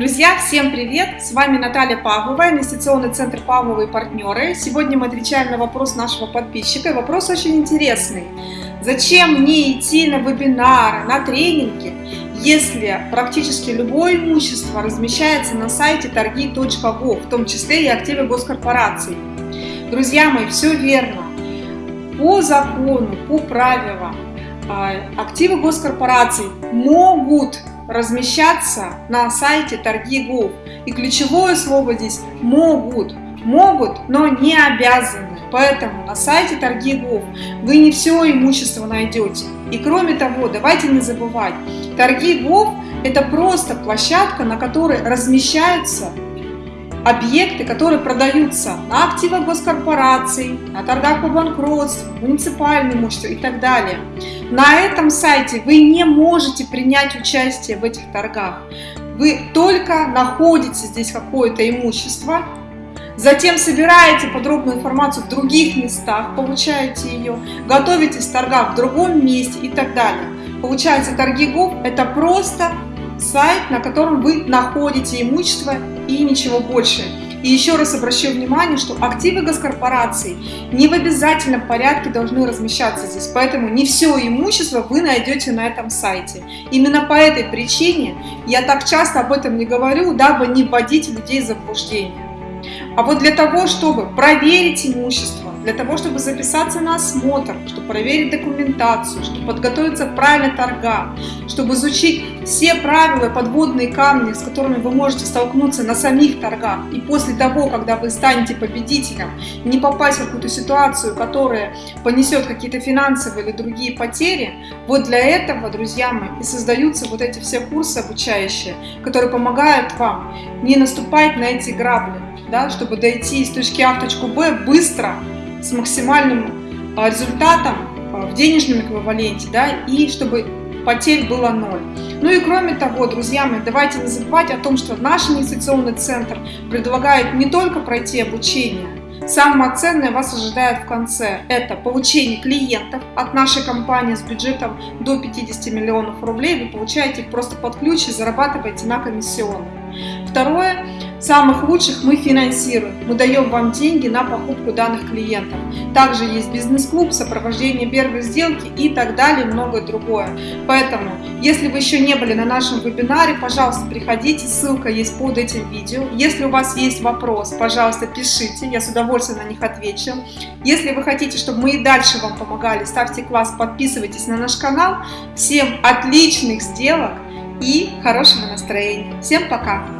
Друзья, всем привет! С вами Наталья Павлова, инвестиционный центр Павлова и партнеры. Сегодня мы отвечаем на вопрос нашего подписчика. Вопрос очень интересный. Зачем мне идти на вебинары, на тренинги, если практически любое имущество размещается на сайте торги.гов, в том числе и активы госкорпораций? Друзья мои, все верно. По закону, по правилам, а, активы госкорпораций могут размещаться на сайте торги.гов. И ключевое слово здесь «могут». Могут, но не обязаны. Поэтому на сайте торги.гов вы не все имущество найдете. И кроме того, давайте не забывать, торги.гов это просто площадка, на которой размещаются объекты, которые продаются на активах госкорпораций, на торгах по банкротству, муниципальное имущество и так далее. На этом сайте вы не можете принять участие в этих торгах. Вы только находите здесь какое-то имущество, затем собираете подробную информацию в других местах, получаете ее, готовитесь в торгах в другом месте и так далее. Получается, торги ГОВ – это просто сайт, на котором вы находите имущество и ничего больше. И еще раз обращу внимание, что активы госкорпораций не в обязательном порядке должны размещаться здесь, поэтому не все имущество вы найдете на этом сайте. Именно по этой причине я так часто об этом не говорю, дабы не вводить людей в заблуждение. А вот для того, чтобы проверить имущество, для того, чтобы записаться на осмотр, чтобы проверить документацию, чтобы подготовиться к правильной торгам, чтобы изучить все правила подводные камни, с которыми вы можете столкнуться на самих торгах, и после того, когда вы станете победителем, не попасть в какую-то ситуацию, которая понесет какие-то финансовые или другие потери, вот для этого, друзья мои, и создаются вот эти все курсы обучающие, которые помогают вам не наступать на эти грабли, да, чтобы дойти из точки А в точку Б быстро, с максимальным а, результатом а, в денежном эквиваленте, да, и чтобы потерь было ноль. Ну и кроме того, друзья мои, давайте не забывать о том, что наш инвестиционный центр предлагает не только пройти обучение, Самое ценное вас ожидает в конце. Это получение клиентов от нашей компании с бюджетом до 50 миллионов рублей. Вы получаете их просто под ключ и зарабатываете на комиссионных. Второе, самых лучших мы финансируем. Мы даем вам деньги на покупку данных клиентов. Также есть бизнес-клуб, сопровождение первой сделки и так далее, многое другое. Поэтому, если вы еще не были на нашем вебинаре, пожалуйста, приходите, ссылка есть под этим видео. Если у вас есть вопрос, пожалуйста, пишите, я с удовольствием на них отвечу. Если вы хотите, чтобы мы и дальше вам помогали, ставьте класс, подписывайтесь на наш канал. Всем отличных сделок! и хорошего настроения. Всем пока!